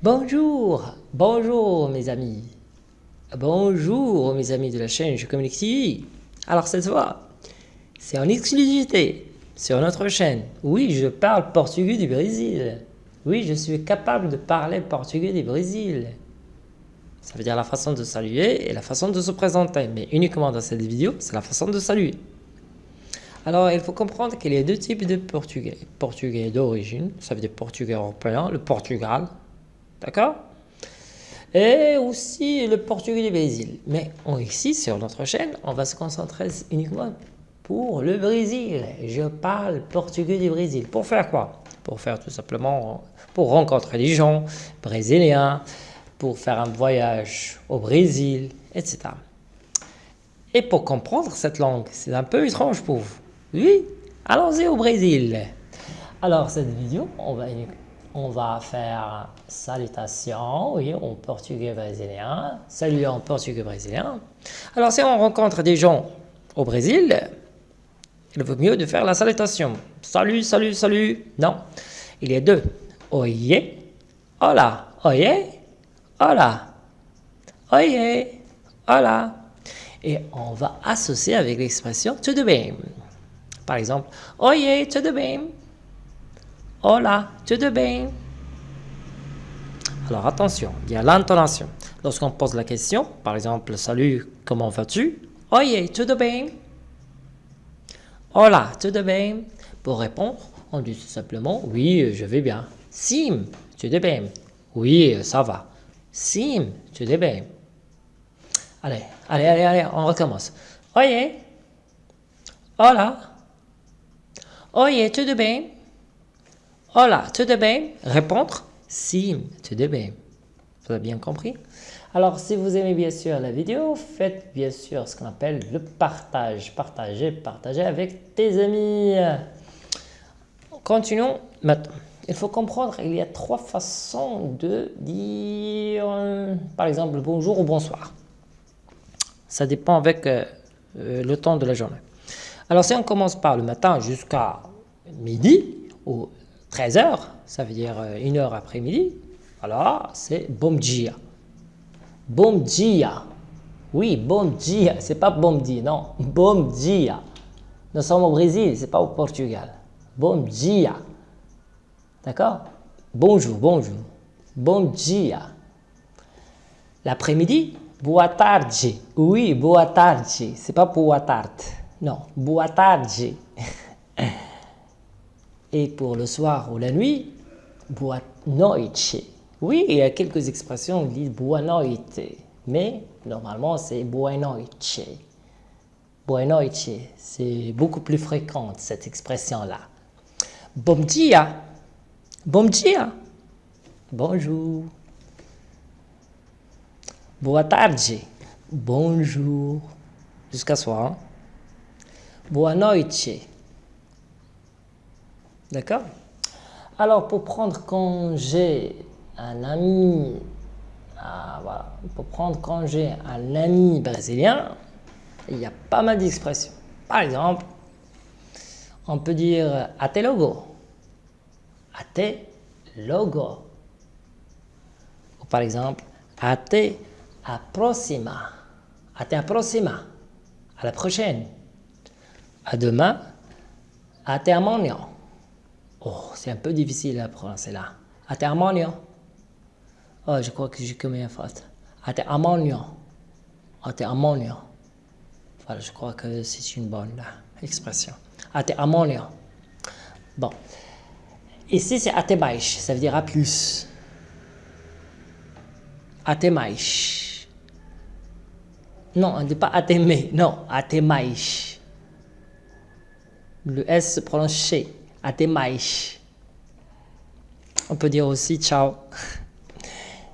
Bonjour, bonjour mes amis. Bonjour mes amis de la chaîne Je Communique TV. Alors cette fois, c'est en exclusivité sur notre chaîne. Oui, je parle portugais du Brésil. Oui, je suis capable de parler portugais du Brésil. Ça veut dire la façon de saluer et la façon de se présenter. Mais uniquement dans cette vidéo, c'est la façon de saluer. Alors, il faut comprendre qu'il y a deux types de portugais. Portugais d'origine, ça veut dire portugais européen, le Portugal, D'accord? Et aussi le portugais du Brésil. Mais ici, sur notre chaîne, on va se concentrer uniquement pour le Brésil. Je parle portugais du Brésil. Pour faire quoi? Pour faire tout simplement, pour rencontrer des gens brésiliens, pour faire un voyage au Brésil, etc. Et pour comprendre cette langue, c'est un peu étrange pour vous. Oui, allons-y au Brésil. Alors cette vidéo, on va on va faire salutation, oui, en portugais brésilien, salut en portugais brésilien. Alors, si on rencontre des gens au Brésil, il vaut mieux de faire la salutation. Salut, salut, salut. Non, il y a deux. Oye, hola, oye, hola, oye, hola. Et on va associer avec l'expression de bien. Par exemple, oye, de bien. Hola, tudo bem? Alors attention, il y a l'intonation. Lorsqu'on pose la question, par exemple, salut, comment vas-tu? Oye, tudo bem? Hola, tudo bem? Pour répondre, on dit tout simplement, oui, je vais bien. Sim, tudo bem? Oui, ça va. Sim, tudo bem? Allez, allez, allez, allez, on recommence. Oye. Hola. Oye, tudo bem? Hola, tudo bem Répondre Sim, tudo bem. Vous avez bien compris? Alors, si vous aimez bien sûr la vidéo, faites bien sûr ce qu'on appelle le partage. Partagez, partagez avec tes amis. Continuons maintenant. Il faut comprendre qu'il y a trois façons de dire, par exemple, bonjour ou bonsoir. Ça dépend avec euh, euh, le temps de la journée. Alors, si on commence par le matin jusqu'à midi, ou 13 heures, ça veut dire euh, une heure après-midi, alors c'est bom dia. Bom dia. Oui, bom dia. C'est pas bom dia, non. Bom dia. Nous sommes au Brésil, c'est pas au Portugal. Bom dia. D'accord? Bonjour, bonjour. Bom dia. L'après-midi, boa tarde. Oui, boa tarde. C'est pas boa tarde. Non, boa tarde. Et pour le soir ou la nuit, boa noite. Oui, il y a quelques expressions qui disent boa noite, mais normalement c'est boa noite. C'est beaucoup plus fréquent cette expression-là. Bom dia. Bom dia. Bonjour. Boa tarde. Bonjour. Jusqu'à soir. Noite. D'accord Alors, pour prendre congé un ami, ah, pour prendre congé un ami brésilien, il y a pas mal d'expressions. Par exemple, on peut dire até logo. Até logo. Ou par exemple, até a próxima. Até a próxima. À la prochaine. À demain. Até amanhã. Oh, c'est un peu difficile à prononcer là. Atermonio. Oh, je crois que j'ai commis une faute. Atermonio. Atermonio. Voilà, je crois que c'est une bonne là, expression. Atermonio. Bon. Ici, c'est até Ça veut dire à plus. Até Non, on ne dit pas até Non, até Le S se prononce chez. Até mais. On peut dire aussi ciao.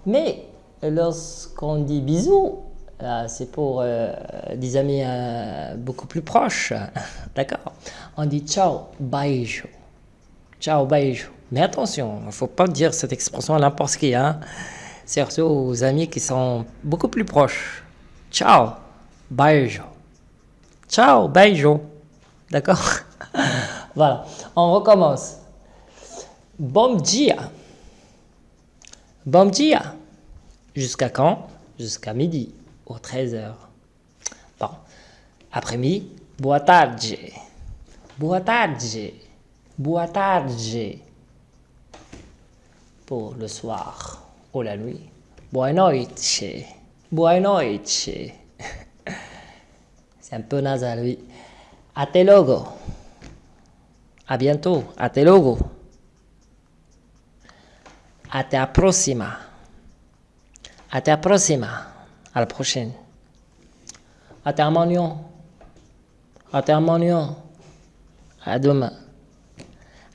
Mais lorsqu'on dit bisous, c'est pour euh, des amis euh, beaucoup plus proches. D'accord? On dit ciao, beijo. Ciao, beijo. Mais attention, il ne faut pas dire cette expression à n'importe qui. Hein? Surtout aux amis qui sont beaucoup plus proches. Ciao, beijo. Ciao, beijo. D'accord? Voilà, on recommence. Bom dia. Bom dia. Jusqu'à quand? Jusqu'à midi, ou 13h. Bon. Après-midi, boa tarde. Boa. Pour le soir ou la nuit. Boa noite. Boa. C'est un peu nasal, oui. Até logo. À bientôt. Até logo. Até a próxima. Até a próxima. À la prochaine. Até amanhã. Até amanhã. À demain.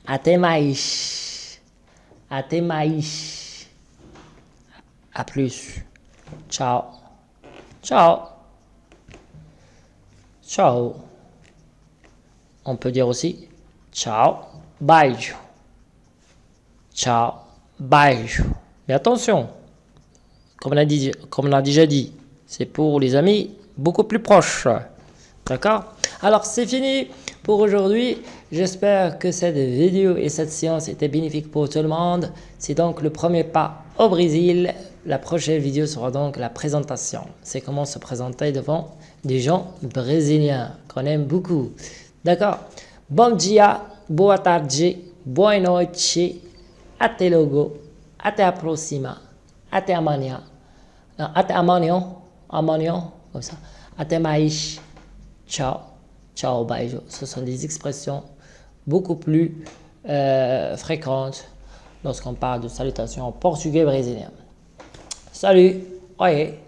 Até mais. Até mais. À plus. Ciao. Ciao. Ciao. On peut dire aussi ciao, beijo. Ciao, beijo. Mais attention, comme on a, comme on a déjà dit, c'est pour les amis beaucoup plus proches. D'accord? Alors, c'est fini pour aujourd'hui. J'espère que cette vidéo et cette séance étaient bénéfiques pour tout le monde. C'est donc le premier pas au Brésil. La prochaine vidéo sera donc la présentation. C'est comment se présenter devant des gens brésiliens qu'on aime beaucoup. D'accord? Bom dia, boa tarde, boa noite, até logo, até a próxima, até amanhã, até amanhã, amanhã, comme ça, até mais, ciao, ciao, beijo. Ce sont des expressions beaucoup plus euh, fréquentes lorsqu'on parle de salutations en portugais brésilien. Salut, oi,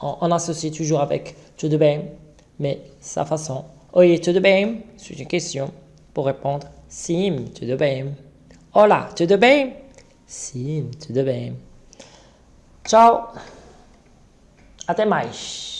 on, on associe toujours avec tudo bem, mais sa façon Oi, tudo bem? C'est une question. Pour répondre, sim, tudo bem. Olá, tudo bem? Sim, tudo bem. Tchau. Até mais.